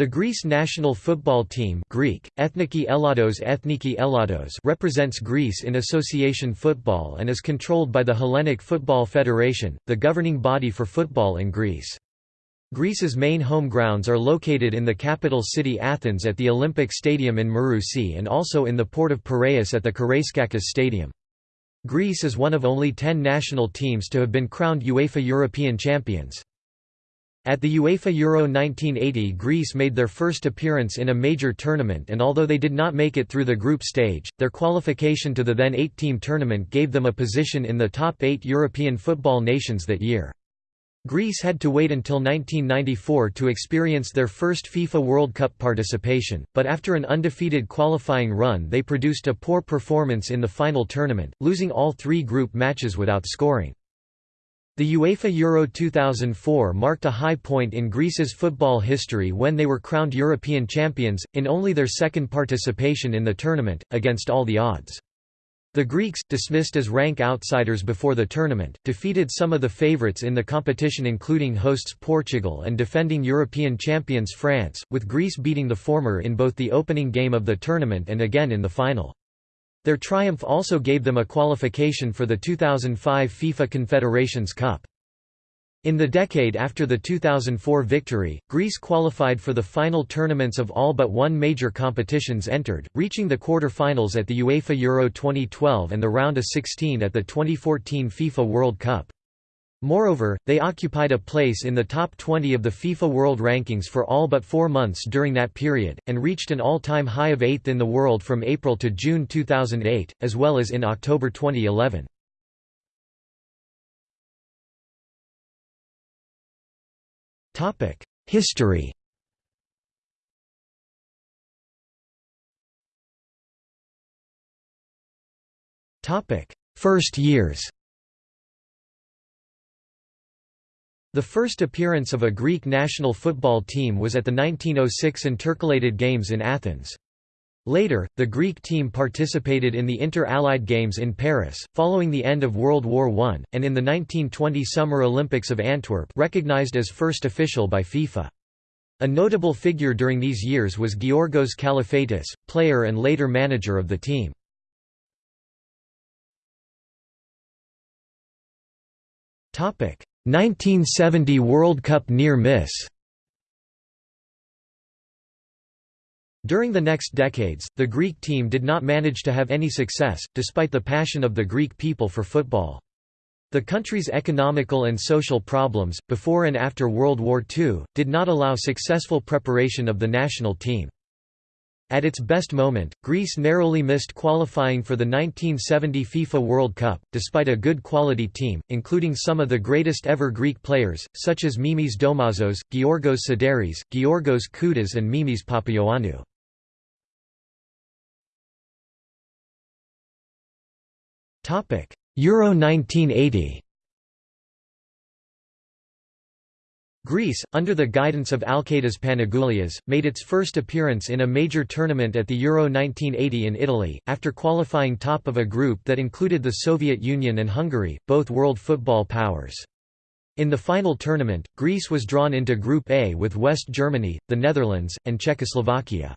The Greece national football team Greek, Ethniki Elados Ethniki Elados represents Greece in association football and is controlled by the Hellenic Football Federation, the governing body for football in Greece. Greece's main home grounds are located in the capital city Athens at the Olympic Stadium in Marousi and also in the port of Piraeus at the Karaiskakis Stadium. Greece is one of only ten national teams to have been crowned UEFA European champions. At the UEFA Euro 1980 Greece made their first appearance in a major tournament and although they did not make it through the group stage, their qualification to the then eight-team tournament gave them a position in the top eight European football nations that year. Greece had to wait until 1994 to experience their first FIFA World Cup participation, but after an undefeated qualifying run they produced a poor performance in the final tournament, losing all three group matches without scoring. The UEFA Euro 2004 marked a high point in Greece's football history when they were crowned European champions, in only their second participation in the tournament, against all the odds. The Greeks, dismissed as rank outsiders before the tournament, defeated some of the favourites in the competition including hosts Portugal and defending European champions France, with Greece beating the former in both the opening game of the tournament and again in the final. Their triumph also gave them a qualification for the 2005 FIFA Confederations Cup. In the decade after the 2004 victory, Greece qualified for the final tournaments of all but one major competitions entered, reaching the quarter-finals at the UEFA Euro 2012 and the round of 16 at the 2014 FIFA World Cup. Moreover, they occupied a place in the top 20 of the FIFA World Rankings for all but four months during that period, and reached an all-time high of 8th in the world from April to June 2008, as well as in October 2011. History First years The first appearance of a Greek national football team was at the 1906 Intercalated Games in Athens. Later, the Greek team participated in the Inter-Allied Games in Paris, following the end of World War I, and in the 1920 Summer Olympics of Antwerp recognized as first official by FIFA. A notable figure during these years was Georgos Kalafatis, player and later manager of the team. Topic: 1970 World Cup near miss During the next decades, the Greek team did not manage to have any success, despite the passion of the Greek people for football. The country's economical and social problems, before and after World War II, did not allow successful preparation of the national team. At its best moment, Greece narrowly missed qualifying for the 1970 FIFA World Cup, despite a good quality team, including some of the greatest ever Greek players, such as Mimis Domazos, Georgos Sideris, Georgos Koudas and Mimis Papaioannou. Euro 1980 Greece, under the guidance of Alketas Panagoulias, made its first appearance in a major tournament at the Euro 1980 in Italy, after qualifying top of a group that included the Soviet Union and Hungary, both world football powers. In the final tournament, Greece was drawn into Group A with West Germany, the Netherlands, and Czechoslovakia.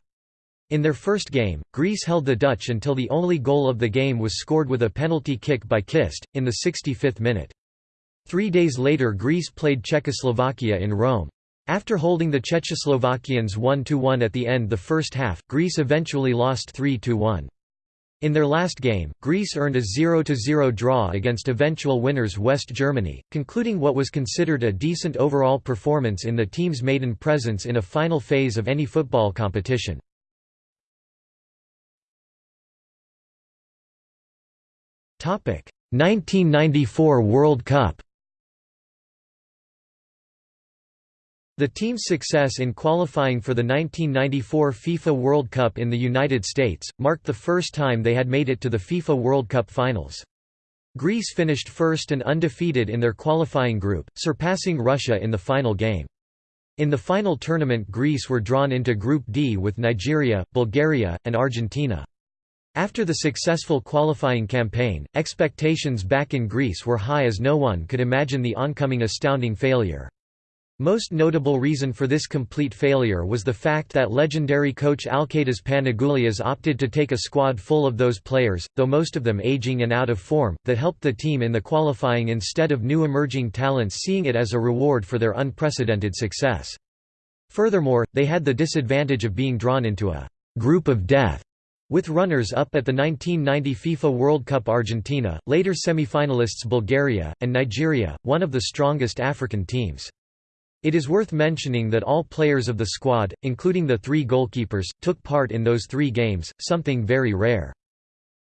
In their first game, Greece held the Dutch until the only goal of the game was scored with a penalty kick by Kist, in the 65th minute. Three days later Greece played Czechoslovakia in Rome. After holding the Czechoslovakians 1–1 at the end of the first half, Greece eventually lost 3–1. In their last game, Greece earned a 0–0 draw against eventual winners West Germany, concluding what was considered a decent overall performance in the team's maiden presence in a final phase of any football competition. Topic: 1994 World Cup. The team's success in qualifying for the 1994 FIFA World Cup in the United States, marked the first time they had made it to the FIFA World Cup finals. Greece finished first and undefeated in their qualifying group, surpassing Russia in the final game. In the final tournament Greece were drawn into Group D with Nigeria, Bulgaria, and Argentina. After the successful qualifying campaign, expectations back in Greece were high as no one could imagine the oncoming astounding failure. Most notable reason for this complete failure was the fact that legendary coach Alketas Panagoulias opted to take a squad full of those players, though most of them aging and out of form, that helped the team in the qualifying instead of new emerging talents seeing it as a reward for their unprecedented success. Furthermore, they had the disadvantage of being drawn into a «group of death» with runners-up at the 1990 FIFA World Cup Argentina, later semi-finalists Bulgaria, and Nigeria, one of the strongest African teams. It is worth mentioning that all players of the squad, including the three goalkeepers, took part in those three games, something very rare.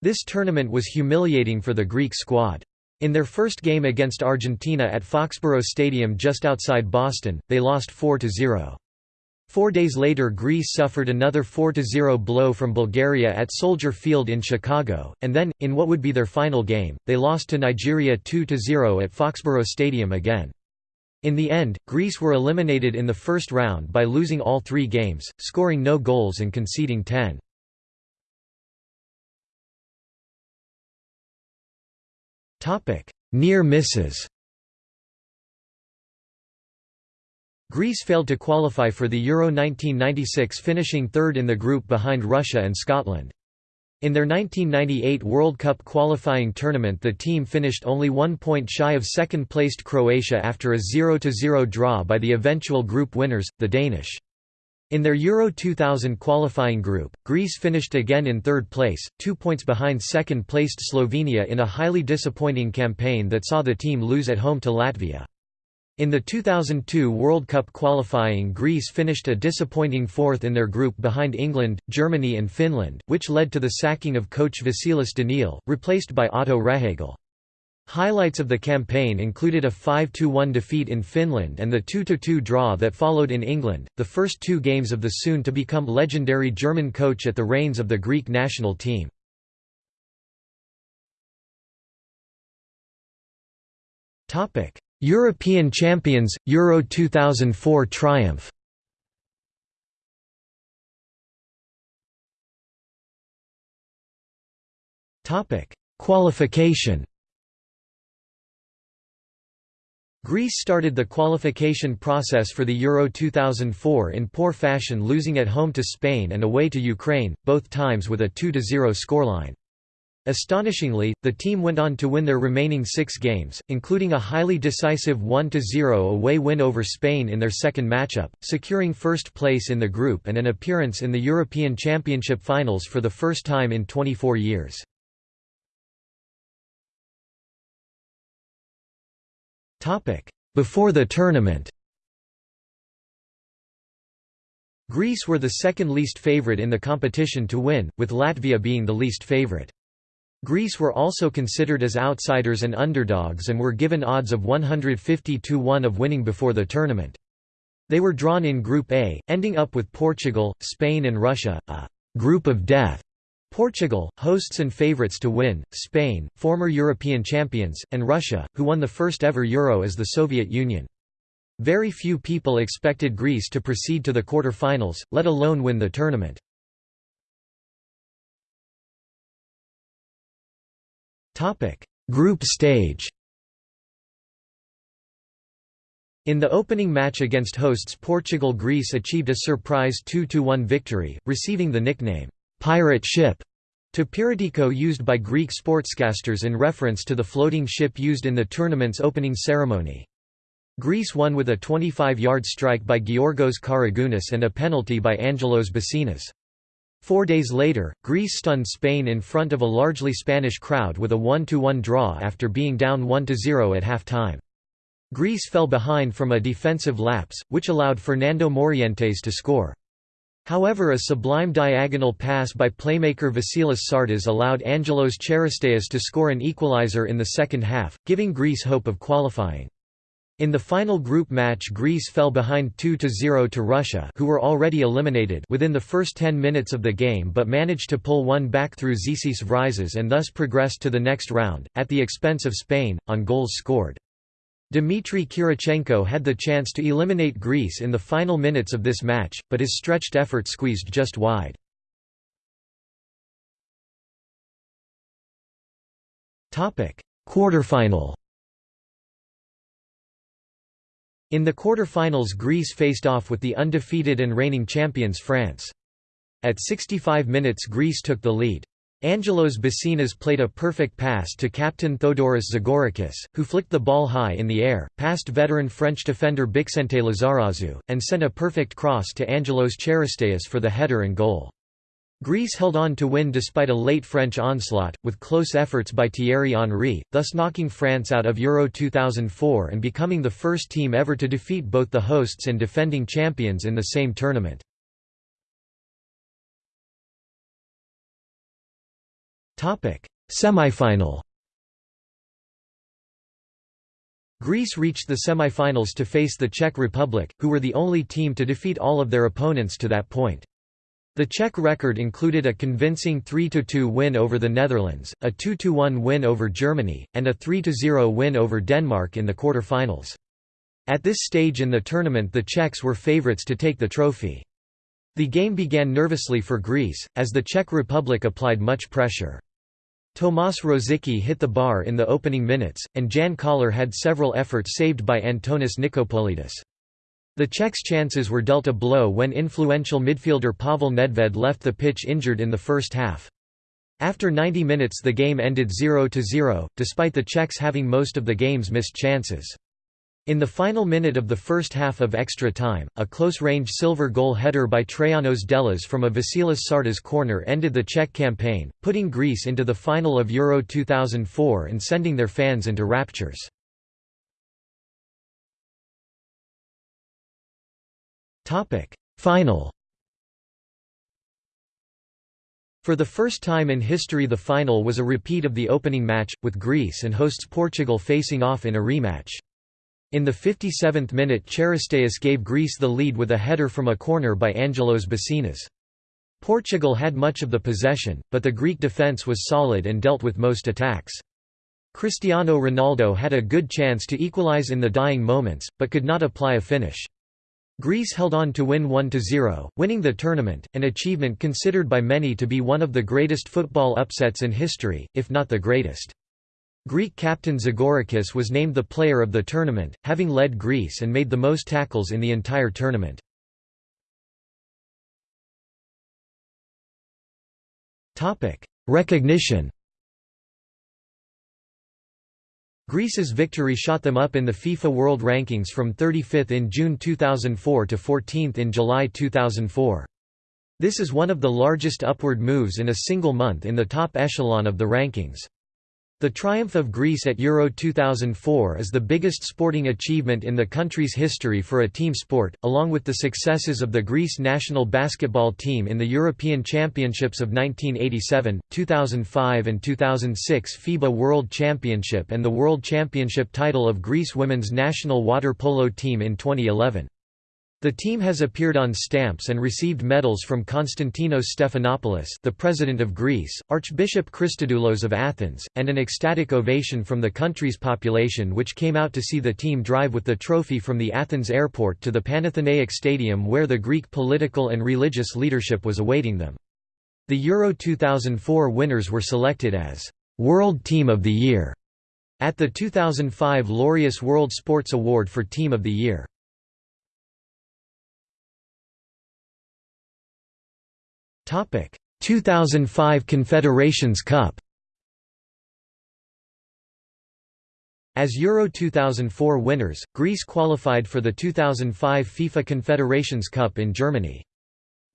This tournament was humiliating for the Greek squad. In their first game against Argentina at Foxborough Stadium just outside Boston, they lost 4–0. Four days later Greece suffered another 4–0 blow from Bulgaria at Soldier Field in Chicago, and then, in what would be their final game, they lost to Nigeria 2–0 at Foxborough Stadium again. In the end, Greece were eliminated in the first round by losing all three games, scoring no goals and conceding 10. Near misses Greece failed to qualify for the Euro 1996 finishing third in the group behind Russia and Scotland. In their 1998 World Cup qualifying tournament the team finished only one point shy of second-placed Croatia after a 0–0 draw by the eventual group winners, the Danish. In their Euro 2000 qualifying group, Greece finished again in third place, two points behind second-placed Slovenia in a highly disappointing campaign that saw the team lose at home to Latvia. In the 2002 World Cup qualifying Greece finished a disappointing fourth in their group behind England, Germany and Finland, which led to the sacking of coach Vasilis Daniil, replaced by Otto Rehhagel. Highlights of the campaign included a 5–1 defeat in Finland and the 2–2 draw that followed in England, the first two games of the soon-to-become legendary German coach at the reins of the Greek national team. European champions, Euro 2004 triumph. Qualification. Greece started the qualification process for the Euro 2004 in poor fashion losing at home to Spain and away to Ukraine, both times with a 2–0 scoreline. Astonishingly, the team went on to win their remaining six games, including a highly decisive 1–0 away win over Spain in their second matchup, securing first place in the group and an appearance in the European Championship finals for the first time in 24 years. Before the tournament Greece were the second least favourite in the competition to win, with Latvia being the least favourite. Greece were also considered as outsiders and underdogs and were given odds of 150 to 1 of winning before the tournament. They were drawn in Group A, ending up with Portugal, Spain and Russia, a «group of death». Portugal, hosts and favourites to win, Spain, former European champions, and Russia, who won the first ever Euro as the Soviet Union. Very few people expected Greece to proceed to the quarter-finals, let alone win the tournament. Group stage In the opening match against hosts Portugal Greece achieved a surprise 2–1 victory, receiving the nickname, "'Pirate Ship' to Piratiko used by Greek sportscasters in reference to the floating ship used in the tournament's opening ceremony. Greece won with a 25-yard strike by Georgos Karagounis and a penalty by Angelos Basinas. Four days later, Greece stunned Spain in front of a largely Spanish crowd with a 1–1 draw after being down 1–0 at half-time. Greece fell behind from a defensive lapse, which allowed Fernando Morientes to score. However a sublime diagonal pass by playmaker Vasilis Tsiartas allowed Angelos Charisteas to score an equalizer in the second half, giving Greece hope of qualifying. In the final group match Greece fell behind 2–0 to Russia who were already eliminated within the first 10 minutes of the game but managed to pull one back through Zisis Vrizas and thus progressed to the next round, at the expense of Spain, on goals scored. Dmitry Kirichenko had the chance to eliminate Greece in the final minutes of this match, but his stretched effort squeezed just wide. Quarterfinal In the quarter-finals Greece faced off with the undefeated and reigning champions France. At 65 minutes Greece took the lead. Angelos Basinas played a perfect pass to captain Theodoros Zagorakis, who flicked the ball high in the air, past veteran French defender Bixente Lizarazu, and sent a perfect cross to Angelos Charisteas for the header and goal. Greece held on to win despite a late French onslaught, with close efforts by Thierry Henry, thus knocking France out of Euro 2004 and becoming the first team ever to defeat both the hosts and defending champions in the same tournament. Semi-final Greece reached the semi-finals to face the Czech Republic, who were the only team to defeat all of their opponents to that point. The Czech record included a convincing 3–2 win over the Netherlands, a 2–1 win over Germany, and a 3–0 win over Denmark in the quarter-finals. At this stage in the tournament the Czechs were favourites to take the trophy. The game began nervously for Greece, as the Czech Republic applied much pressure. Tomas Rosicky hit the bar in the opening minutes, and Jan Koller had several efforts saved by Antonis Nikopolidis. The Czechs' chances were dealt a blow when influential midfielder Pavel Nedved left the pitch injured in the first half. After 90 minutes the game ended 0–0, despite the Czechs having most of the game's missed chances. In the final minute of the first half of extra time, a close-range silver goal header by Traianos Dellas from a Vasilis Tsiartas corner ended the Czech campaign, putting Greece into the final of Euro 2004 and sending their fans into raptures. Final For the first time in history the final was a repeat of the opening match, with Greece and hosts Portugal facing off in a rematch. In the 57th minute Charisteas gave Greece the lead with a header from a corner by Angelos Basinas. Portugal had much of the possession, but the Greek defence was solid and dealt with most attacks. Cristiano Ronaldo had a good chance to equalise in the dying moments, but could not apply a finish. Greece held on to win 1–0, winning the tournament, an achievement considered by many to be one of the greatest football upsets in history, if not the greatest. Greek captain Zagorakis was named the player of the tournament, having led Greece and made the most tackles in the entire tournament. Recognition Greece's victory shot them up in the FIFA World Rankings from 35th in June 2004 to 14th in July 2004. This is one of the largest upward moves in a single month in the top echelon of the rankings. The triumph of Greece at Euro 2004 is the biggest sporting achievement in the country's history for a team sport, along with the successes of the Greece national basketball team in the European Championships of 1987, 2005 and 2006 FIBA World Championship and the World Championship title of Greece women's national water polo team in 2011. The team has appeared on stamps and received medals from Konstantinos Stephanopoulos the President of Greece, Archbishop Christodoulos of Athens, and an ecstatic ovation from the country's population which came out to see the team drive with the trophy from the Athens airport to the Panathenaic Stadium where the Greek political and religious leadership was awaiting them. The Euro 2004 winners were selected as «World Team of the Year» at the 2005 Laureus World Sports Award for Team of the Year. 2005 Confederations Cup As Euro 2004 winners, Greece qualified for the 2005 FIFA Confederations Cup in Germany.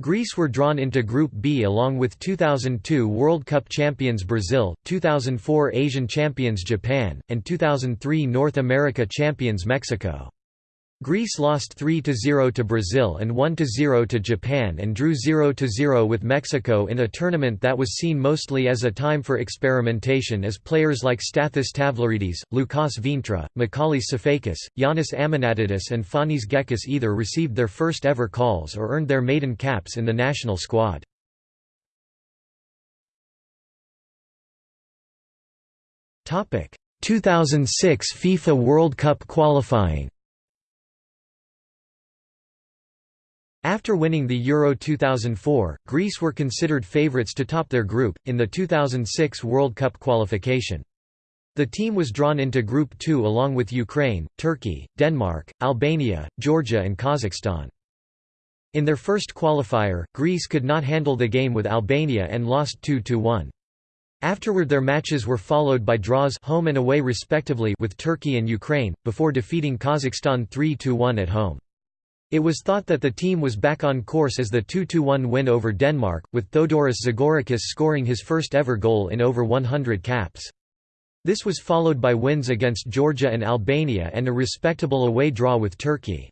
Greece were drawn into Group B along with 2002 World Cup champions Brazil, 2004 Asian champions Japan, and 2003 North America champions Mexico. Greece lost 3–0 to Brazil and 1–0 to Japan and drew 0–0 with Mexico in a tournament that was seen mostly as a time for experimentation as players like Stathis Tavlaridis, Loukas Vyntra, Michalis Sifakis, Giannis Amanatidis and Fanis Gekas either received their first ever calls or earned their maiden caps in the national squad. Topic: 2006 FIFA World Cup qualifying. After winning the Euro 2004, Greece were considered favourites to top their group, in the 2006 World Cup qualification. The team was drawn into Group 2 along with Ukraine, Turkey, Denmark, Albania, Georgia and Kazakhstan. In their first qualifier, Greece could not handle the game with Albania and lost 2–1. Afterward their matches were followed by draws home and away respectively with Turkey and Ukraine, before defeating Kazakhstan 3–1 at home. It was thought that the team was back on course as the 2–1 win over Denmark, with Theodoros Zagorakis scoring his first ever goal in over 100 caps. This was followed by wins against Georgia and Albania and a respectable away draw with Turkey.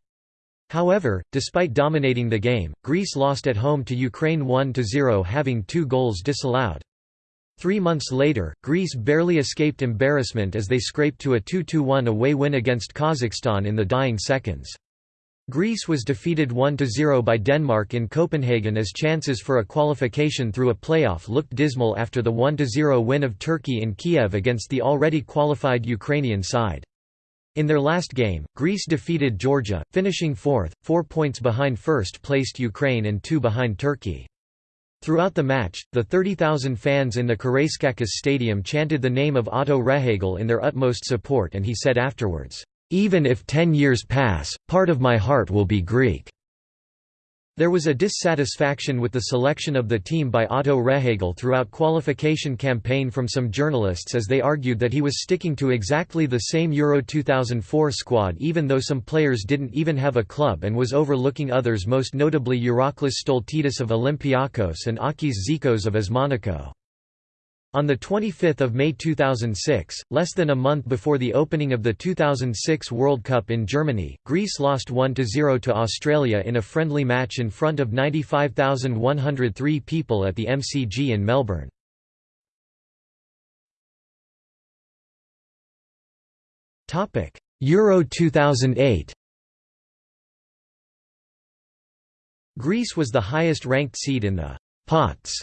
However, despite dominating the game, Greece lost at home to Ukraine 1–0 having two goals disallowed. Three months later, Greece barely escaped embarrassment as they scraped to a 2–1 away win against Kazakhstan in the dying seconds. Greece was defeated 1–0 by Denmark in Copenhagen as chances for a qualification through a playoff looked dismal after the 1–0 win of Turkey in Kiev against the already qualified Ukrainian side. In their last game, Greece defeated Georgia, finishing fourth, four points behind first-placed Ukraine and two behind Turkey. Throughout the match, the 30,000 fans in the Karaiskakis stadium chanted the name of Otto Rehhagel in their utmost support and he said afterwards, even if ten years pass, part of my heart will be Greek. There was a dissatisfaction with the selection of the team by Otto Rehhagel throughout qualification campaign from some journalists as they argued that he was sticking to exactly the same Euro 2004 squad even though some players didn't even have a club and was overlooking others most notably Iraklis Stoltidis of Olympiakos and Akis Zikos of AS Monaco. On 25 May 2006, less than a month before the opening of the 2006 World Cup in Germany, Greece lost 1–0 to Australia in a friendly match in front of 95,103 people at the MCG in Melbourne. Euro 2008 Greece was the highest ranked seed in the «pots»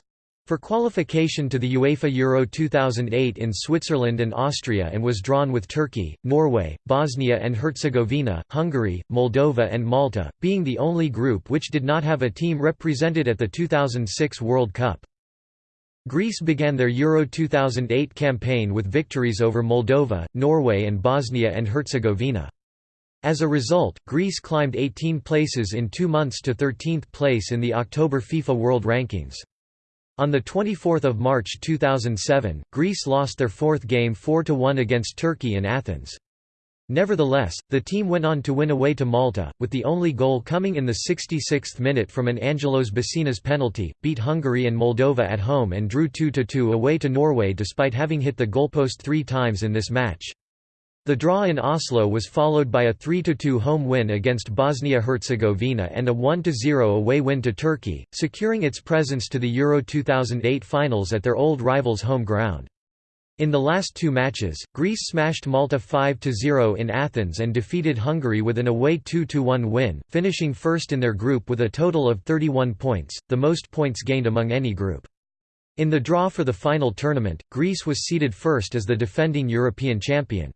for qualification to the UEFA Euro 2008 in Switzerland and Austria and was drawn with Turkey, Norway, Bosnia and Herzegovina, Hungary, Moldova and Malta, being the only group which did not have a team represented at the 2006 World Cup. Greece began their Euro 2008 campaign with victories over Moldova, Norway and Bosnia and Herzegovina. As a result, Greece climbed 18 places in two months to 13th place in the October FIFA World Rankings. On 24 March 2007, Greece lost their fourth game 4–1 against Turkey in Athens. Nevertheless, the team went on to win away to Malta, with the only goal coming in the 66th minute from an Angelos Basinas penalty, beat Hungary and Moldova at home and drew 2–2 away to Norway despite having hit the goalpost three times in this match. The draw in Oslo was followed by a 3–2 home win against Bosnia-Herzegovina and a 1–0 away win to Turkey, securing its presence to the Euro 2008 finals at their old rivals' home ground. In the last two matches, Greece smashed Malta 5–0 in Athens and defeated Hungary with an away 2–1 win, finishing first in their group with a total of 31 points, the most points gained among any group. In the draw for the final tournament, Greece was seeded first as the defending European champion.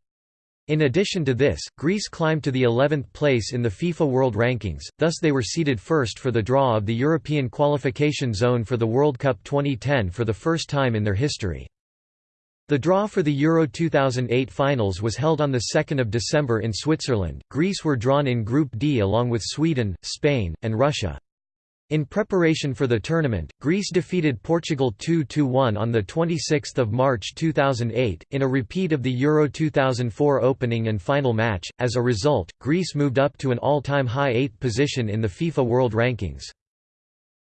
In addition to this, Greece climbed to the 11th place in the FIFA World Rankings, thus they were seeded first for the draw of the European qualification zone for the World Cup 2010 for the first time in their history. The draw for the Euro 2008 finals was held on 2 December in Switzerland. Greece were drawn in Group D along with Sweden, Spain, and Russia. In preparation for the tournament, Greece defeated Portugal 2–1 on 26 March 2008, in a repeat of the Euro 2004 opening and final match. As a result, Greece moved up to an all-time high eighth position in the FIFA World Rankings.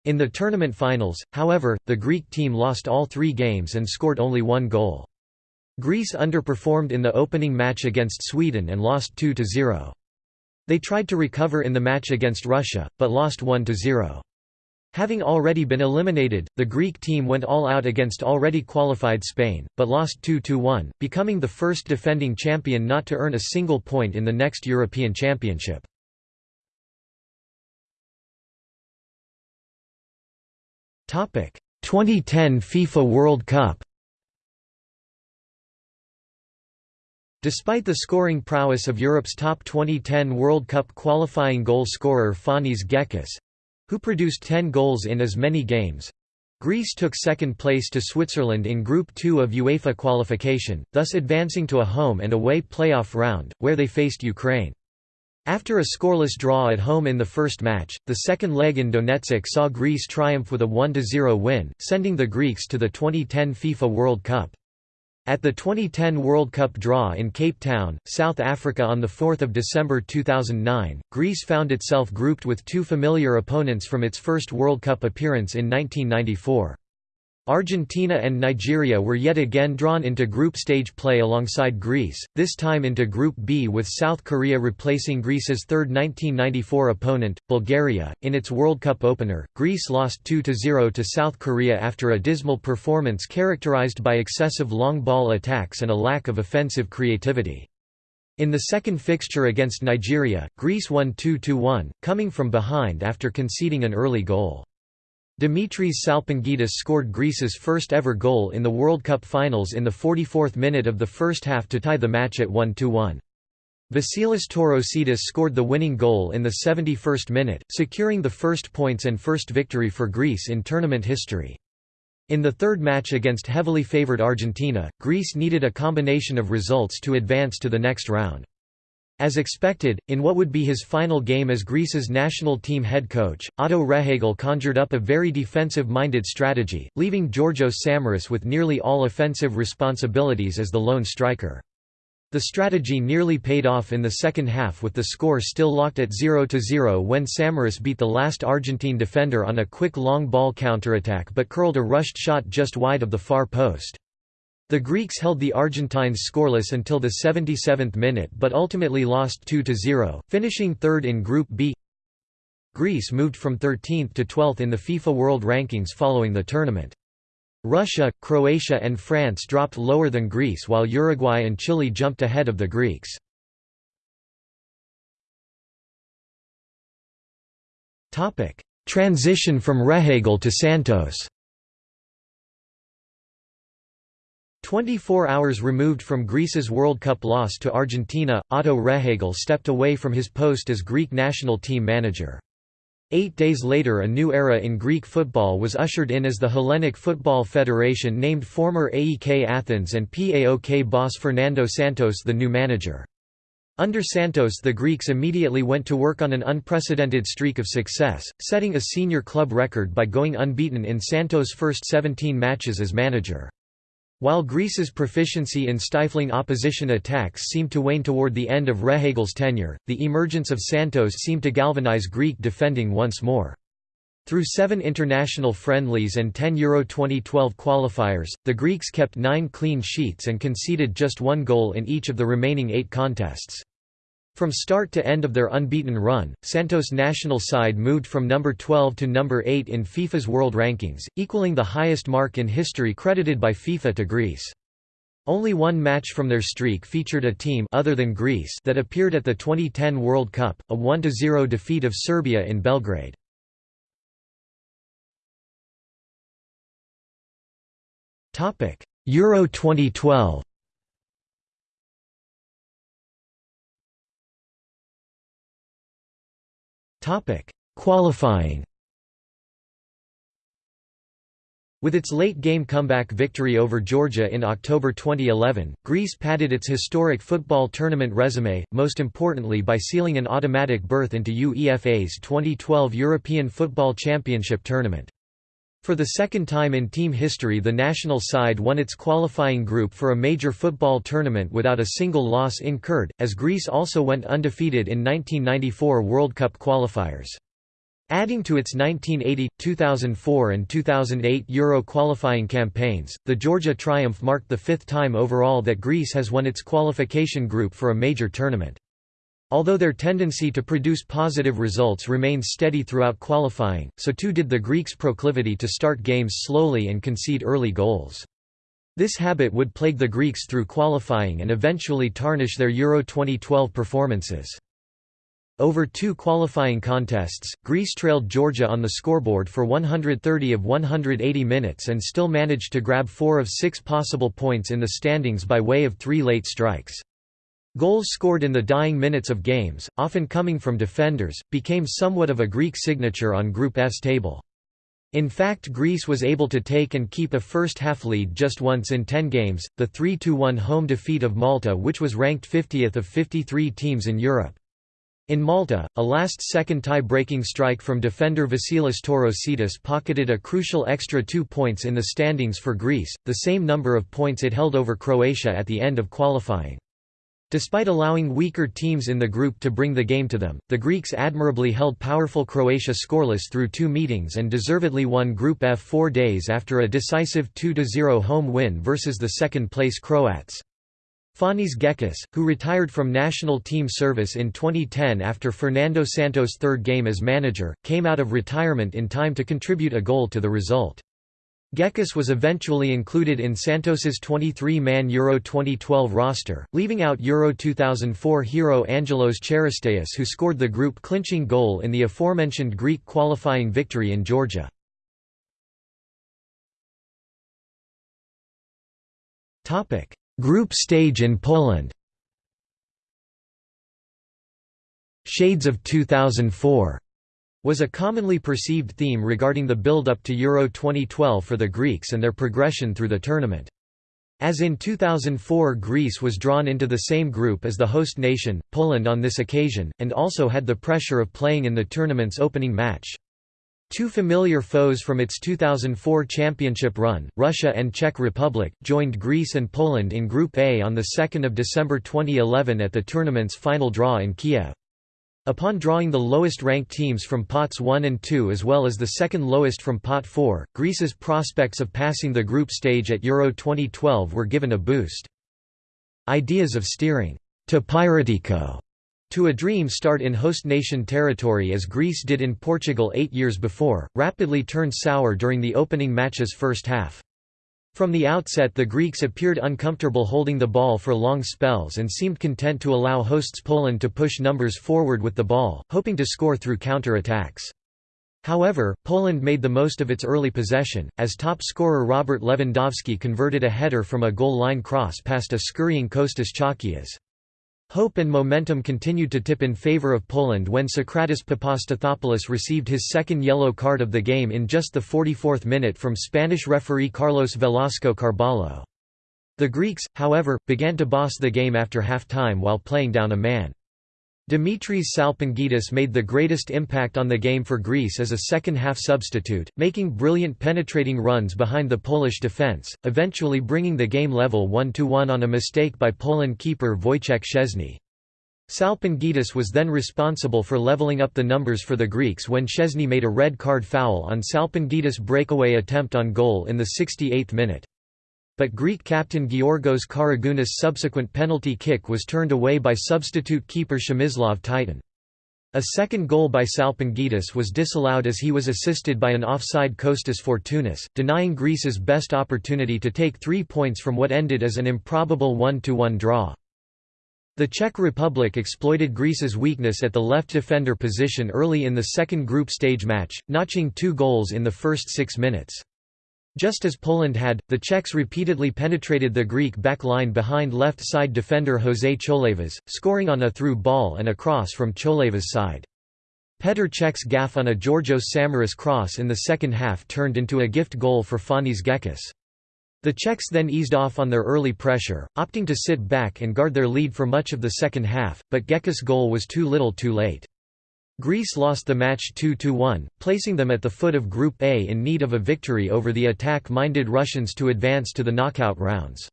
In the tournament finals, however, the Greek team lost all three games and scored only one goal. Greece underperformed in the opening match against Sweden and lost 2–0. They tried to recover in the match against Russia, but lost 1–0. Having already been eliminated, the Greek team went all out against already qualified Spain, but lost 2–1, becoming the first defending champion not to earn a single point in the next European Championship. Topic: 2010 FIFA World Cup. Despite the scoring prowess of Europe's top 2010 World Cup qualifying goal scorer Fanis Gekas who produced 10 goals in as many games Greece took second place to Switzerland in Group 2 of UEFA qualification, thus advancing to a home and away playoff round, where they faced Ukraine. After a scoreless draw at home in the first match, the second leg in Donetsk saw Greece triumph with a 1–0 win, sending the Greeks to the 2010 FIFA World Cup. At the 2010 World Cup draw in Cape Town, South Africa on 4 December 2009, Greece found itself grouped with two familiar opponents from its first World Cup appearance in 1994. Argentina and Nigeria were yet again drawn into group stage play alongside Greece, this time into Group B with South Korea replacing Greece's third 1994 opponent, Bulgaria. In its World Cup opener, Greece lost 2–0 to South Korea after a dismal performance characterized by excessive long ball attacks and a lack of offensive creativity. In the second fixture against Nigeria, Greece won 2–1, coming from behind after conceding an early goal. Dimitris Salpingidis scored Greece's first-ever goal in the World Cup finals in the 44th minute of the first half to tie the match at 1–1. Vasilis Torosidis scored the winning goal in the 71st minute, securing the first points and first victory for Greece in tournament history. In the third match against heavily favoured Argentina, Greece needed a combination of results to advance to the next round. As expected, in what would be his final game as Greece's national team head coach, Otto Rehhagel conjured up a very defensive-minded strategy, leaving Georgios Samaras with nearly all offensive responsibilities as the lone striker. The strategy nearly paid off in the second half with the score still locked at 0–0 when Samaras beat the last Argentine defender on a quick long ball counterattack but curled a rushed shot just wide of the far post. The Greeks held the Argentines scoreless until the 77th minute but ultimately lost 2–0, finishing third in Group B. Greece moved from 13th to 12th in the FIFA World Rankings following the tournament. Russia, Croatia and France dropped lower than Greece while Uruguay and Chile jumped ahead of the Greeks. Transition from Rehhagel to Santos 24 hours removed from Greece's World Cup loss to Argentina, Otto Rehhagel stepped away from his post as Greek national team manager. Eight days later a new era in Greek football was ushered in as the Hellenic Football Federation named former AEK Athens and PAOK boss Fernando Santos the new manager. Under Santos the Greeks immediately went to work on an unprecedented streak of success, setting a senior club record by going unbeaten in Santos' first 17 matches as manager. While Greece's proficiency in stifling opposition attacks seemed to wane toward the end of Rehhagel's tenure, the emergence of Santos seemed to galvanize Greek defending once more. Through seven international friendlies and 10 Euro 2012 qualifiers, the Greeks kept nine clean sheets and conceded just one goal in each of the remaining eight contests. From start to end of their unbeaten run, Santos' national side moved from number 12 to number 8 in FIFA's world rankings, equaling the highest mark in history credited by FIFA to Greece. Only one match from their streak featured a team other than Greece that appeared at the 2010 World Cup, a 1–0 defeat of Serbia in Belgrade. Euro 2012 Qualifying With its late-game comeback victory over Georgia in October 2011, Greece padded its historic football tournament resume, most importantly by sealing an automatic berth into UEFA's 2012 European Football Championship tournament. For the second time in team history the national side won its qualifying group for a major football tournament without a single loss incurred, as Greece also went undefeated in 1994 World Cup qualifiers. Adding to its 1980, 2004 and 2008 Euro qualifying campaigns, the Georgia triumph marked the fifth time overall that Greece has won its qualification group for a major tournament. Although their tendency to produce positive results remained steady throughout qualifying, so too did the Greeks' proclivity to start games slowly and concede early goals. This habit would plague the Greeks through qualifying and eventually tarnish their Euro 2012 performances. Over two qualifying contests, Greece trailed Georgia on the scoreboard for 130 of 180 minutes and still managed to grab four of six possible points in the standings by way of three late strikes. Goals scored in the dying minutes of games, often coming from defenders, became somewhat of a Greek signature on Group F's table. In fact Greece was able to take and keep a first-half lead just once in 10 games, the 3–1 home defeat of Malta which was ranked 50th of 53 teams in Europe. In Malta, a last-second tie-breaking strike from defender Vasilis Torosidis pocketed a crucial extra two points in the standings for Greece, the same number of points it held over Croatia at the end of qualifying. Despite allowing weaker teams in the group to bring the game to them, the Greeks admirably held powerful Croatia scoreless through two meetings and deservedly won Group F four days after a decisive 2–0 home win versus the second-place Croats. Fanis Gekas, who retired from national team service in 2010 after Fernando Santos' third game as manager, came out of retirement in time to contribute a goal to the result. Gekas was eventually included in Santos's 23-man Euro 2012 roster, leaving out Euro 2004 hero Angelos Charisteas who scored the group-clinching goal in the aforementioned Greek qualifying victory in Georgia. Group stage in Poland Shades of 2004 was a commonly perceived theme regarding the build-up to Euro 2012 for the Greeks and their progression through the tournament. As in 2004 Greece was drawn into the same group as the host nation, Poland on this occasion, and also had the pressure of playing in the tournament's opening match. Two familiar foes from its 2004 championship run, Russia and Czech Republic, joined Greece and Poland in Group A on 2 December 2011 at the tournament's final draw in Kiev. Upon drawing the lowest-ranked teams from pots 1 and 2 as well as the second lowest from pot 4, Greece's prospects of passing the group stage at Euro 2012 were given a boost. Ideas of steering to Piratiko to a dream start in host nation territory as Greece did in Portugal eight years before, rapidly turned sour during the opening match's first half. From the outset the Greeks appeared uncomfortable holding the ball for long spells and seemed content to allow hosts Poland to push numbers forward with the ball, hoping to score through counter-attacks. However, Poland made the most of its early possession, as top scorer Robert Lewandowski converted a header from a goal line cross past a scurrying Kostas Chalkias. Hope and momentum continued to tip in favor of Poland when Sokratis Papastathopoulos received his second yellow card of the game in just the 44th minute from Spanish referee Carlos Velasco Carballo. The Greeks, however, began to boss the game after half-time while playing down a man. Dimitris Salpingidis made the greatest impact on the game for Greece as a second-half substitute, making brilliant penetrating runs behind the Polish defence, eventually bringing the game level 1–1 on a mistake by Poland keeper Wojciech Szczesny. Salpingidis was then responsible for levelling up the numbers for the Greeks when Szczesny made a red card foul on Salpingidis' breakaway attempt on goal in the 68th minute. But Greek captain Giorgos Karagounis' subsequent penalty kick was turned away by substitute keeper Przemysław Tytoń. A second goal by Salpingidis was disallowed as he was assisted by an offside Kostas Fortounis, denying Greece's best opportunity to take three points from what ended as an improbable 1–1 draw. The Czech Republic exploited Greece's weakness at the left defender position early in the second group stage match, notching two goals in the first six minutes. Just as Poland had, the Czechs repeatedly penetrated the Greek back line behind left-side defender José Cholevas, scoring on a through ball and a cross from Cholevas' side. Petr Cech's gaff on a Georgios Samaras cross in the second half turned into a gift goal for Fanis Gekas. The Czechs then eased off on their early pressure, opting to sit back and guard their lead for much of the second half, but Gekas' goal was too little too late. Greece lost the match 2–1, placing them at the foot of Group A in need of a victory over the attack-minded Russians to advance to the knockout rounds.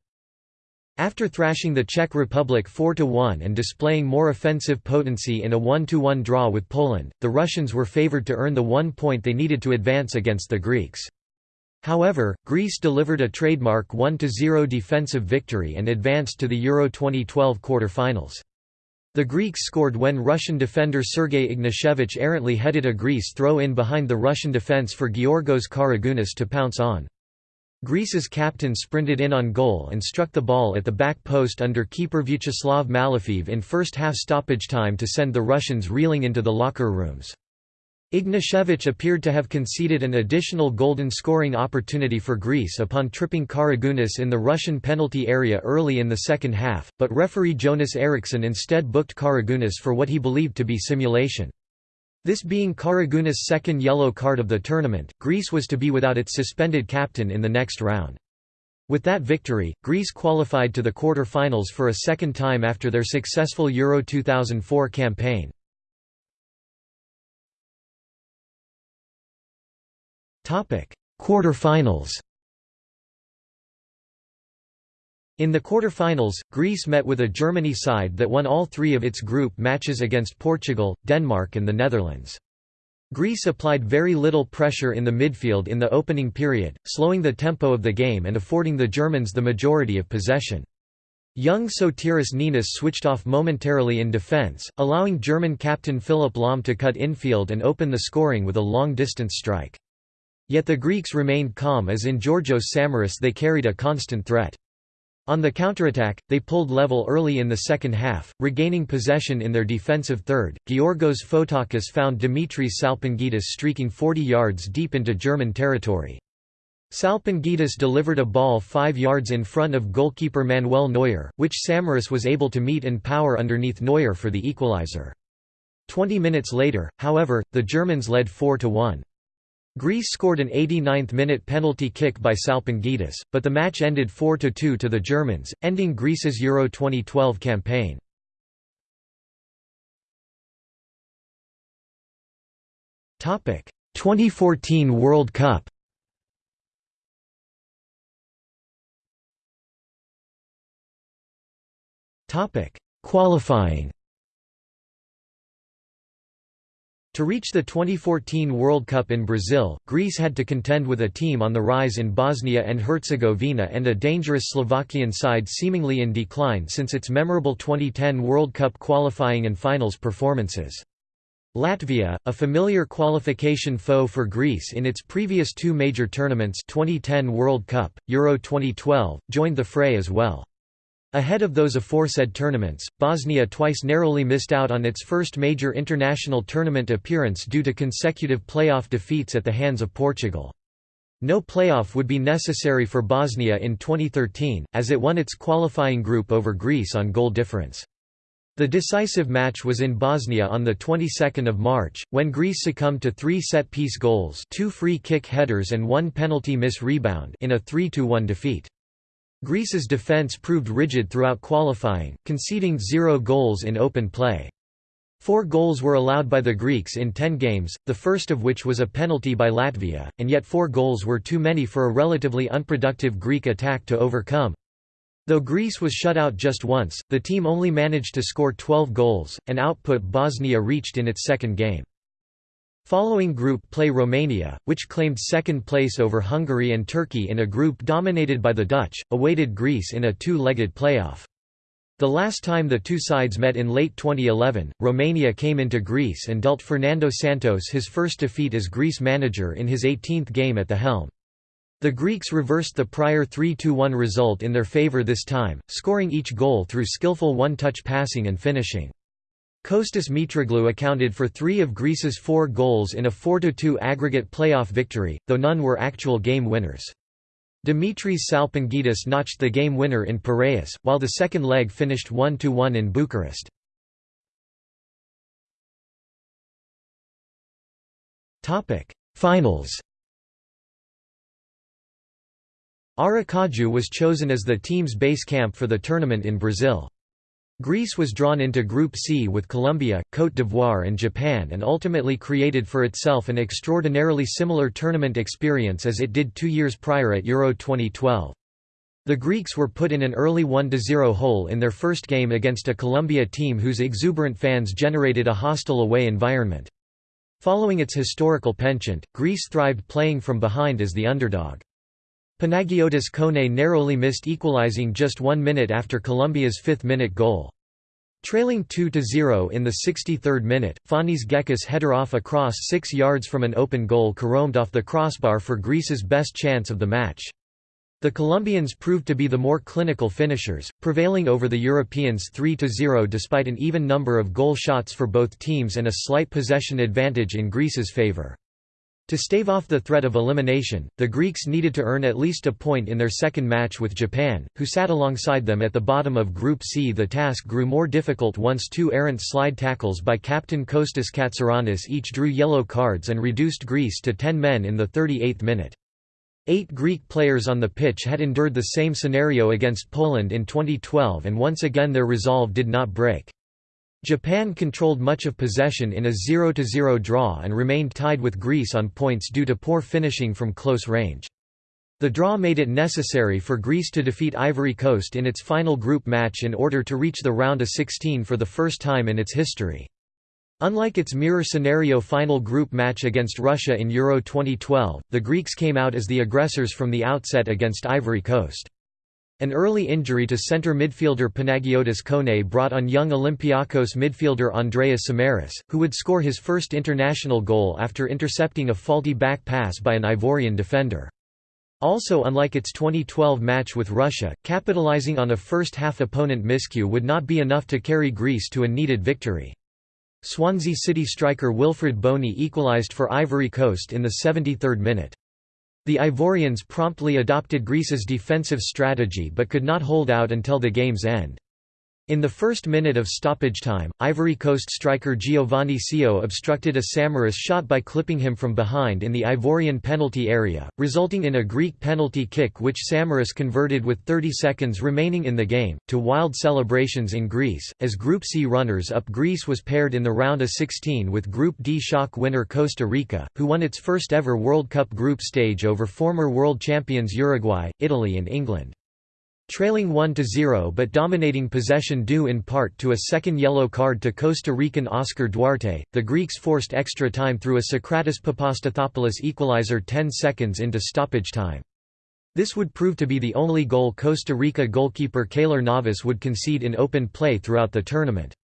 After thrashing the Czech Republic 4–1 and displaying more offensive potency in a 1–1 draw with Poland, the Russians were favoured to earn the one point they needed to advance against the Greeks. However, Greece delivered a trademark 1–0 defensive victory and advanced to the Euro 2012 quarter-finals. The Greeks scored when Russian defender Sergei Ignashevich errantly headed a Greece throw-in behind the Russian defence for Giorgos Karagounis to pounce on. Greece's captain sprinted in on goal and struck the ball at the back post under keeper Vyacheslav Malafeev in first-half stoppage time to send the Russians reeling into the locker rooms. Ignashevich appeared to have conceded an additional golden scoring opportunity for Greece upon tripping Karagounis in the Russian penalty area early in the second half, but referee Jonas Eriksson instead booked Karagounis for what he believed to be simulation. This being Karagounis' second yellow card of the tournament, Greece was to be without its suspended captain in the next round. With that victory, Greece qualified to the quarter-finals for a second time after their successful Euro 2004 campaign. Quarter-finals In the quarter-finals, Greece met with a Germany side that won all three of its group matches against Portugal, Denmark and the Netherlands. Greece applied very little pressure in the midfield in the opening period, slowing the tempo of the game and affording the Germans the majority of possession. Young Sotiris Ninis switched off momentarily in defence, allowing German captain Philipp Lahm to cut infield and open the scoring with a long-distance strike. Yet the Greeks remained calm as in Georgios Samaras they carried a constant threat. On the counterattack, they pulled level early in the second half, regaining possession in their defensive third. Georgios Fotakis found Dimitris Salpingidis streaking 40 yards deep into German territory. Salpingidis delivered a ball 5 yards in front of goalkeeper Manuel Neuer, which Samaras was able to meet and power underneath Neuer for the equalizer. Twenty minutes later, however, the Germans led 4–1. Greece scored an 89th-minute penalty kick by Salpingidis, but the match ended 4–2 to the Germans, ending Greece's Euro 2012 campaign. Topic: 2014 World Cup. Topic: Qualifying. To reach the 2014 World Cup in Brazil, Greece had to contend with a team on the rise in Bosnia and Herzegovina and a dangerous Slovakian side seemingly in decline since its memorable 2010 World Cup qualifying and finals performances. Latvia, a familiar qualification foe for Greece in its previous two major tournaments 2010 World Cup, Euro 2012, joined the fray as well. Ahead of those aforesaid tournaments, Bosnia twice narrowly missed out on its first major international tournament appearance due to consecutive playoff defeats at the hands of Portugal. No playoff would be necessary for Bosnia in 2013, as it won its qualifying group over Greece on goal difference. The decisive match was in Bosnia on the 22nd of March, when Greece succumbed to three set-piece goals two free kick headers and one penalty miss rebound in a 3–1 defeat. Greece's defence proved rigid throughout qualifying, conceding zero goals in open play. Four goals were allowed by the Greeks in ten games, the first of which was a penalty by Latvia, and yet four goals were too many for a relatively unproductive Greek attack to overcome. Though Greece was shut out just once, the team only managed to score 12 goals, an output Bosnia reached in its second game. Following group play Romania, which claimed second place over Hungary and Turkey in a group dominated by the Dutch, awaited Greece in a two-legged playoff. The last time the two sides met in late 2011, Romania came into Greece and dealt Fernando Santos his first defeat as Greece manager in his 18th game at the helm. The Greeks reversed the prior 3–1 result in their favour this time, scoring each goal through skillful one-touch passing and finishing. Kostas Mitroglou accounted for three of Greece's four goals in a 4–2 aggregate playoff victory, though none were actual game winners. Dimitris Salpingidis notched the game winner in Piraeus, while the second leg finished 1–1 in Bucharest. Finals Aracaju was chosen as the team's base camp for the tournament in Brazil. Greece was drawn into Group C with Colombia, Côte d'Ivoire and Japan and ultimately created for itself an extraordinarily similar tournament experience as it did two years prior at Euro 2012. The Greeks were put in an early 1–0 hole in their first game against a Colombia team whose exuberant fans generated a hostile away environment. Following its historical penchant, Greece thrived playing from behind as the underdog. Panagiotis Kone narrowly missed equalizing just one minute after Colombia's fifth-minute goal. Trailing 2–0 in the 63rd minute, Fanis Gekas header off across 6 yards from an open goal caromed off the crossbar for Greece's best chance of the match. The Colombians proved to be the more clinical finishers, prevailing over the Europeans 3–0 despite an even number of goal shots for both teams and a slight possession advantage in Greece's favour. To stave off the threat of elimination, the Greeks needed to earn at least a point in their second match with Japan, who sat alongside them at the bottom of Group C. The task grew more difficult once two errant slide tackles by captain Kostas Katsouranis each drew yellow cards and reduced Greece to 10 men in the 38th minute. Eight Greek players on the pitch had endured the same scenario against Poland in 2012 and once again their resolve did not break. Japan controlled much of possession in a 0–0 draw and remained tied with Greece on points due to poor finishing from close range. The draw made it necessary for Greece to defeat Ivory Coast in its final group match in order to reach the round of 16 for the first time in its history. Unlike its mirror scenario final group match against Russia in Euro 2012, the Greeks came out as the aggressors from the outset against Ivory Coast. An early injury to centre midfielder Panagiotis Kone brought on young Olympiakos midfielder Andreas Samaris, who would score his first international goal after intercepting a faulty back pass by an Ivorian defender. Also unlike its 2012 match with Russia, capitalizing on a first-half opponent miscue would not be enough to carry Greece to a needed victory. Swansea City striker Wilfried Bony equalised for Ivory Coast in the 73rd minute. The Ivorians promptly adopted Greece's defensive strategy but could not hold out until the game's end. In the first minute of stoppage time, Ivory Coast striker Giovanni Sio obstructed a Samaras shot by clipping him from behind in the Ivorian penalty area, resulting in a Greek penalty kick which Samaras converted with 30 seconds remaining in the game, to wild celebrations in Greece. As Group C runners-up Greece was paired in the round of 16 with Group D shock winner Costa Rica, who won its first ever World Cup group stage over former world champions Uruguay, Italy and England. Trailing 1–0 but dominating possession due in part to a second yellow card to Costa Rican Oscar Duarte, the Greeks forced extra time through a Sokratis Papastathopoulos equalizer 10 seconds into stoppage time. This would prove to be the only goal Costa Rica goalkeeper Keylor Navas would concede in open play throughout the tournament.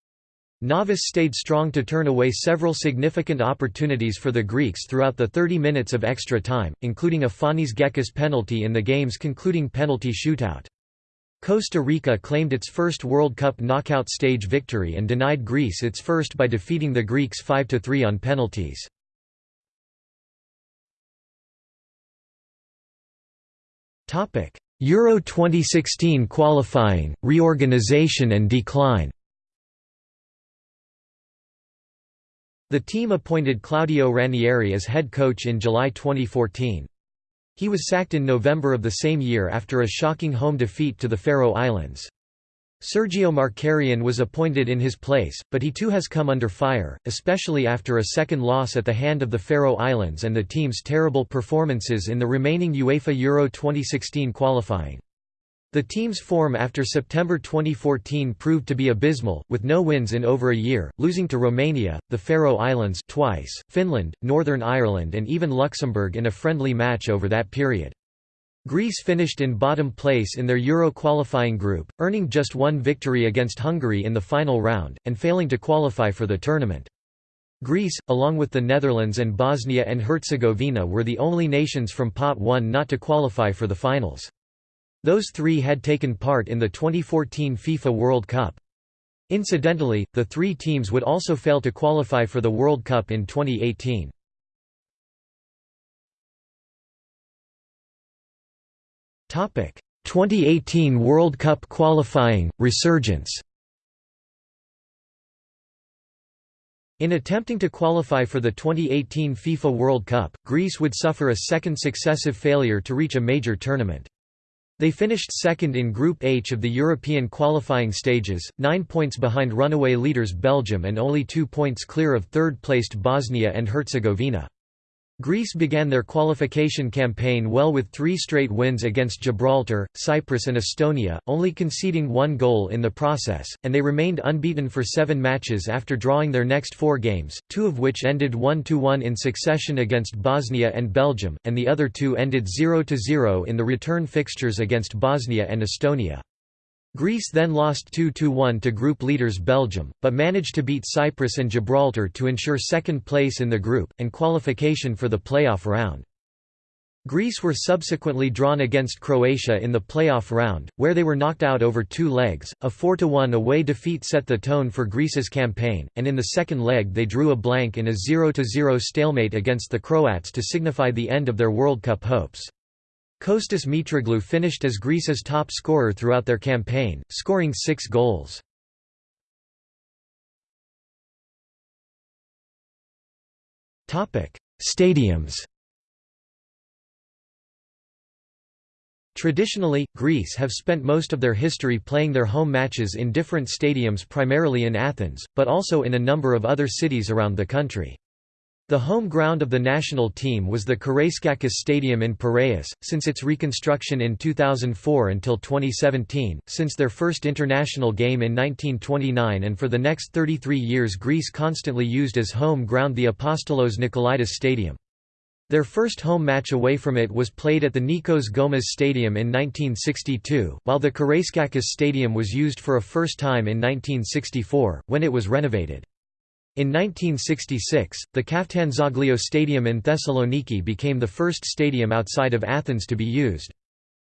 Navas stayed strong to turn away several significant opportunities for the Greeks throughout the 30 minutes of extra time, including a Fanis Gekas penalty in the game's concluding penalty shootout. Costa Rica claimed its first World Cup knockout stage victory and denied Greece its first by defeating the Greeks 5–3 on penalties. Euro 2016 qualifying, reorganization and decline The team appointed Claudio Ranieri as head coach in July 2014. He was sacked in November of the same year after a shocking home defeat to the Faroe Islands. Sergio Markarian was appointed in his place, but he too has come under fire, especially after a second loss at the hand of the Faroe Islands and the team's terrible performances in the remaining UEFA Euro 2016 qualifying. The team's form after September 2014 proved to be abysmal, with no wins in over a year, losing to Romania, the Faroe Islands twice, Finland, Northern Ireland and even Luxembourg in a friendly match over that period. Greece finished in bottom place in their Euro qualifying group, earning just one victory against Hungary in the final round, and failing to qualify for the tournament. Greece, along with the Netherlands and Bosnia and Herzegovina were the only nations from Pot 1 not to qualify for the finals. Those three had taken part in the 2014 FIFA World Cup. Incidentally, the three teams would also fail to qualify for the World Cup in 2018. Topic: 2018 World Cup qualifying resurgence. In attempting to qualify for the 2018 FIFA World Cup, Greece would suffer a second successive failure to reach a major tournament. They finished second in Group H of the European qualifying stages, nine points behind runaway leaders Belgium and only two points clear of third-placed Bosnia and Herzegovina. Greece began their qualification campaign well with three straight wins against Gibraltar, Cyprus and Estonia, only conceding one goal in the process, and they remained unbeaten for seven matches after drawing their next four games, two of which ended 1–1 in succession against Bosnia and Belgium, and the other two ended 0–0 in the return fixtures against Bosnia and Estonia. Greece then lost 2–1 to group leaders Belgium, but managed to beat Cyprus and Gibraltar to ensure second place in the group, and qualification for the playoff round. Greece were subsequently drawn against Croatia in the playoff round, where they were knocked out over two legs. A 4–1 away defeat set the tone for Greece's campaign, and in the second leg they drew a blank in a 0–0 stalemate against the Croats to signify the end of their World Cup hopes. Kostas Mitroglou finished as Greece's top scorer throughout their campaign, scoring six goals. Stadiums Traditionally, Greece have spent most of their history playing their home matches in different stadiums primarily in Athens, but also in a number of other cities around the country. The home ground of the national team was the Karaiskakis Stadium in Piraeus, since its reconstruction in 2004 until 2017, since their first international game in 1929 and for the next 33 years Greece constantly used as home ground the Apostolos Nikolaidis Stadium. Their first home match away from it was played at the Nikos Goumas Stadium in 1962, while the Karaiskakis Stadium was used for a first time in 1964, when it was renovated. In 1966, the Kaftanzoglio Stadium in Thessaloniki became the first stadium outside of Athens to be used.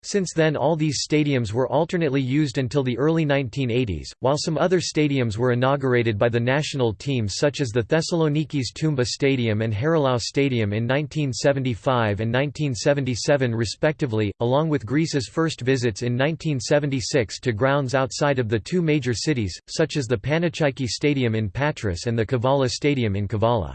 Since then all these stadiums were alternately used until the early 1980s, while some other stadiums were inaugurated by the national team such as the Thessaloniki's Toumba Stadium and Harilaou Stadium in 1975 and 1977 respectively, along with Greece's first visits in 1976 to grounds outside of the two major cities, such as the Panachaiki Stadium in Patras and the Kavala Stadium in Kavala.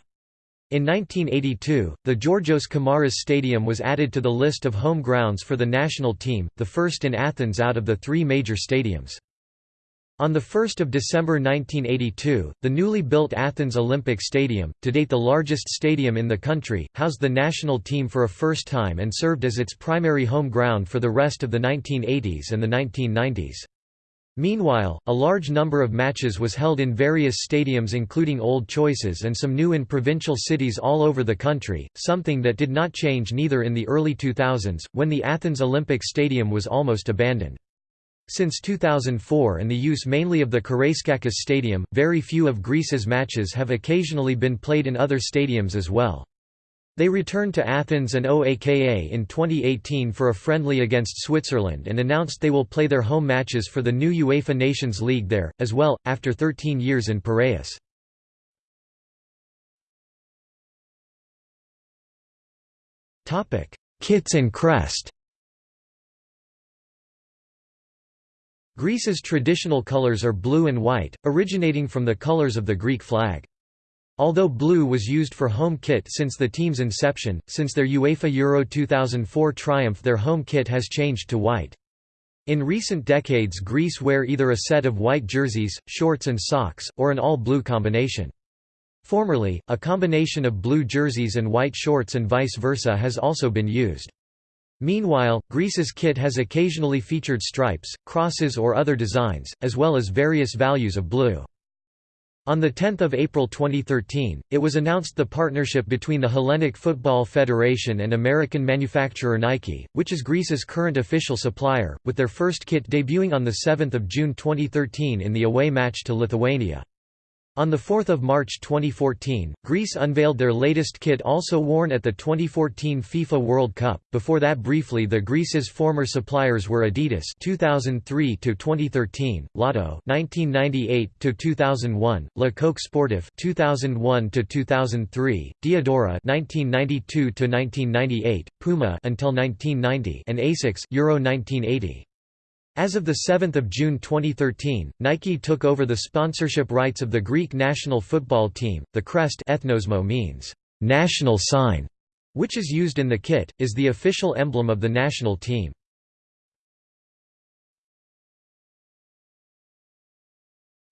In 1982, the Georgios Kamaras Stadium was added to the list of home grounds for the national team, the first in Athens out of the three major stadiums. On 1 December 1982, the newly built Athens Olympic Stadium, to date the largest stadium in the country, housed the national team for a first time and served as its primary home ground for the rest of the 1980s and the 1990s. Meanwhile, a large number of matches was held in various stadiums including Old Choices and some new in provincial cities all over the country, something that did not change neither in the early 2000s, when the Athens Olympic Stadium was almost abandoned. Since 2004 and the use mainly of the Karaiskakis Stadium, very few of Greece's matches have occasionally been played in other stadiums as well. They returned to Athens and OAKA in 2018 for a friendly against Switzerland and announced they will play their home matches for the new UEFA Nations League there, as well, after 13 years in Piraeus. Kits and crest Greece's traditional colours are blue and white, originating from the colours of the Greek flag. Although blue was used for home kit since the team's inception, since their UEFA Euro 2004 triumph their home kit has changed to white. In recent decades Greece wear either a set of white jerseys, shorts and socks, or an all-blue combination. Formerly, a combination of blue jerseys and white shorts and vice versa has also been used. Meanwhile, Greece's kit has occasionally featured stripes, crosses or other designs, as well as various values of blue. On 10 April 2013, it was announced the partnership between the Hellenic Football Federation and American manufacturer Nike, which is Greece's current official supplier, with their first kit debuting on 7 June 2013 in the away match to Lithuania. On 4 March 2014, Greece unveiled their latest kit also worn at the 2014 FIFA World Cup. Before that briefly the Greece's former suppliers were Adidas 2003 to 2013, Lotto 1998 to 2001, Le Coq Sportif 2001 to 2003, Diadora 1992 to 1998, Puma until 1990 and Asics Euro 1980. As of 7 June 2013, Nike took over the sponsorship rights of the Greek national football team. The crest ethnosmo means national sign, which is used in the kit, is the official emblem of the national team.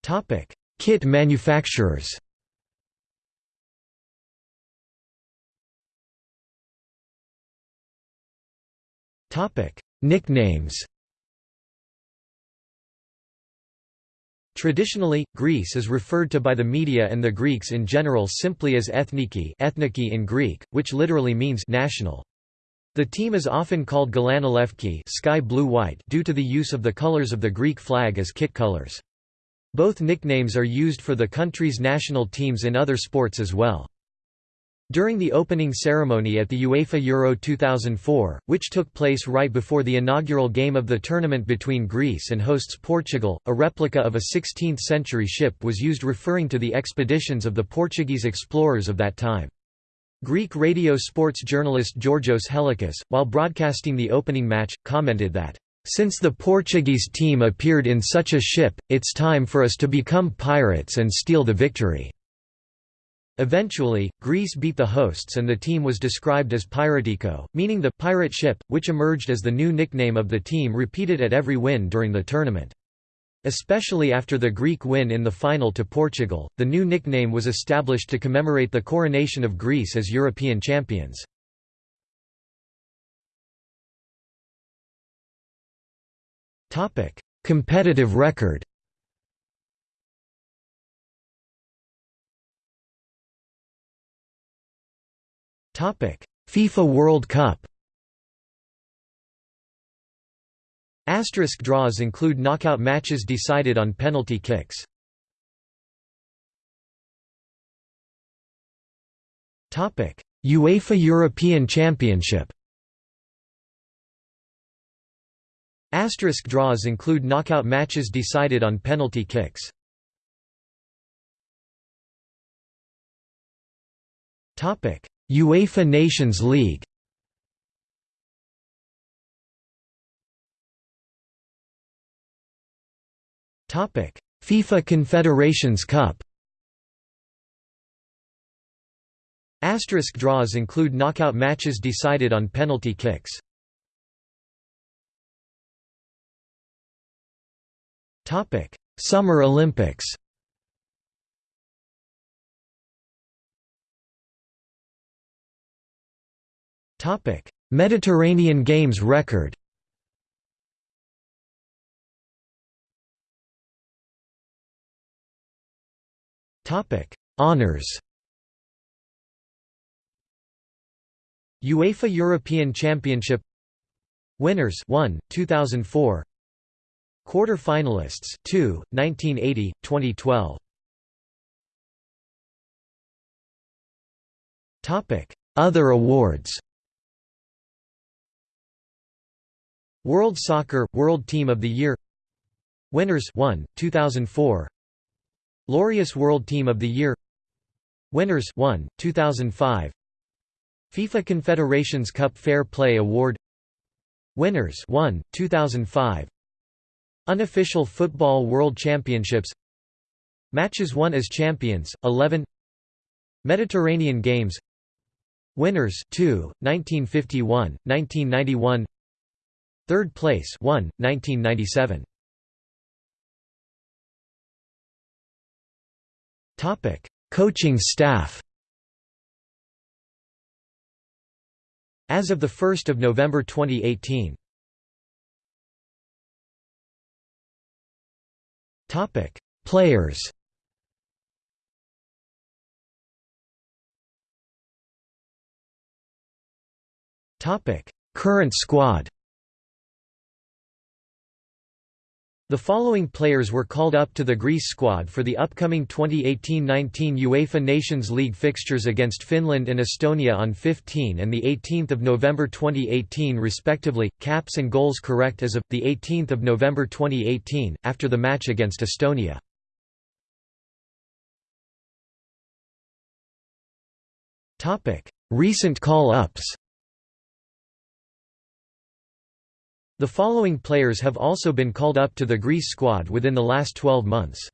Topic: Kit manufacturers. Topic: Nicknames. Traditionally, Greece is referred to by the media and the Greeks in general simply as ethniki, ethniki in Greek, which literally means national. The team is often called Galanolefki sky blue-white due to the use of the colors of the Greek flag as kit colors. Both nicknames are used for the country's national teams in other sports as well. During the opening ceremony at the UEFA Euro 2004, which took place right before the inaugural game of the tournament between Greece and hosts Portugal, a replica of a 16th-century ship was used referring to the expeditions of the Portuguese explorers of that time. Greek radio sports journalist Georgios Helikas, while broadcasting the opening match, commented that, "...since the Portuguese team appeared in such a ship, it's time for us to become pirates and steal the victory." Eventually, Greece beat the hosts and the team was described as Piratiko, meaning the pirate ship, which emerged as the new nickname of the team repeated at every win during the tournament. Especially after the Greek win in the final to Portugal, the new nickname was established to commemorate the coronation of Greece as European champions. Competitive record FIFA World Cup. Asterisk draws include knockout matches decided on penalty kicks. UEFA European Championship. Asterisk draws include knockout matches decided on penalty kicks. Topic: UEFA Nations League. FIFA Confederations Cup. Asterisk draws include knockout matches decided on penalty kicks. Summer Olympics Topic: Mediterranean Games record. Topic: Honors. UEFA European Championship Winners 1 2004 Quarter finalists 2 1980 2012 Topic Other awards World Soccer – World Team of the Year. Winners 1, 2004 Laureus World Team of the Year. Winners 1, 2005 FIFA Confederations Cup Fair Play Award. Winners 1, 2005 Unofficial Football World Championships. Matches won as champions 11 Mediterranean Games. Winners 2, 1951, 1991 Third place 1, 1997. Topic: Coaching staff. As of the 1st of November 2018. Topic: Players. Topic: Current squad. The following players were called up to the Greece squad for the upcoming 2018-19 UEFA Nations League fixtures against Finland and Estonia on 15 and 18 November 2018 respectively, caps and goals correct as of, 18 November 2018, after the match against Estonia. Recent call-ups The following players have also been called up to the Greece squad within the last 12 months.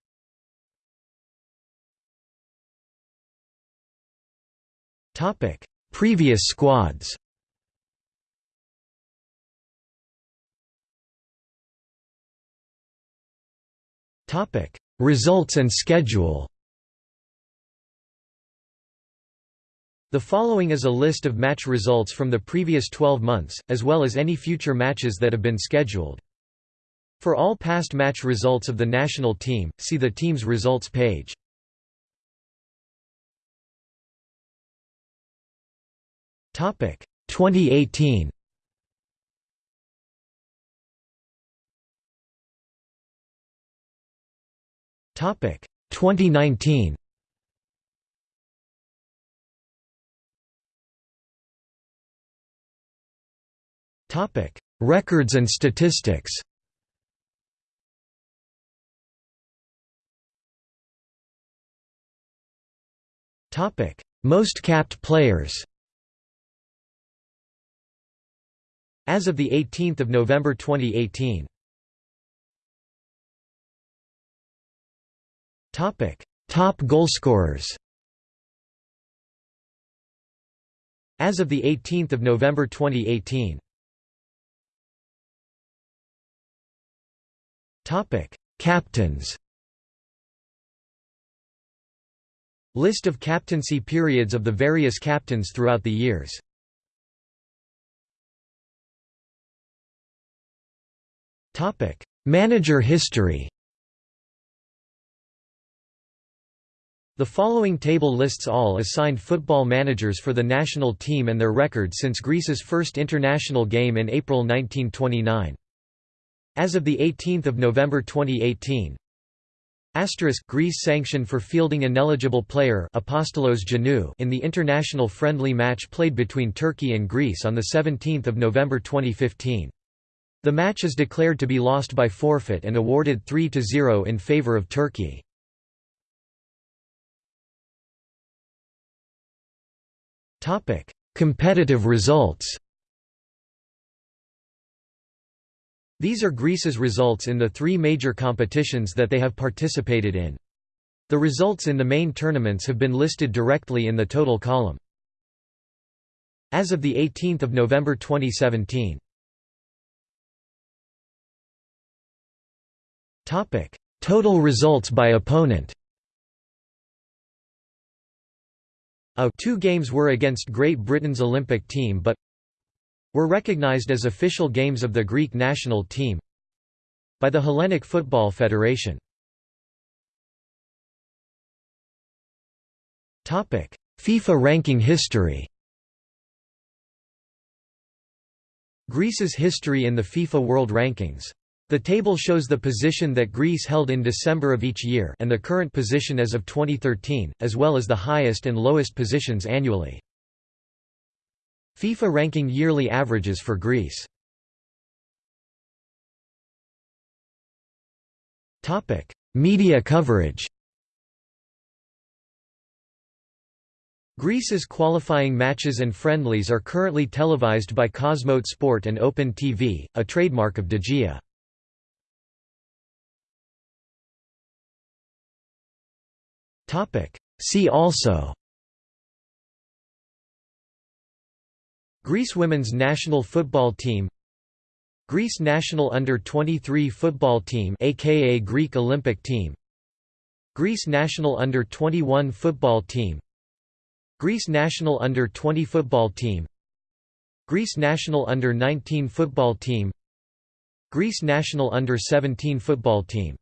Topic: Previous squads. Topic: Results and schedule The following is a list of match results from the previous 12 months, as well as any future matches that have been scheduled. For all past match results of the national team, see the team's results page. Topic 2018. Topic 2019. Topic: Records and statistics. Topic: Most capped players. As of the 18th of November 2018. Topic: Top goalscorers. As of the 18th of November 2018. Topic: Captains. List of captaincy periods of the various captains throughout the years. Topic: Manager history. The following table lists all assigned football managers for the national team and their record since Greece's first international game in April 1929. As of 18 November 2018 Asterisk Greece sanctioned for fielding an ineligible player Apostolos Giannou in the international friendly match played between Turkey and Greece on 17 November 2015. The match is declared to be lost by forfeit and awarded 3–0 in favour of Turkey. Competitive results These are Greece's results in the three major competitions that they have participated in. The results in the main tournaments have been listed directly in the total column. As of 18 November 2017 Total results by opponent A two games were against Great Britain's Olympic team but were recognized as official games of the Greek national team by the Hellenic Football Federation. FIFA ranking history Greece's history in the FIFA World Rankings. The table shows the position that Greece held in December of each year and the current position as of 2013, as well as the highest and lowest positions annually. FIFA ranking yearly averages for Greece. Topic: Media coverage Greece's qualifying matches and friendlies are currently televised by Cosmote Sport and Open TV, a trademark of Dejia. See also Greece women's national football team Greece national under-23 football team aka Greek Olympic team Greece national under-21 football team Greece national under-20 football team Greece national under-19 football team Greece national under-17 football team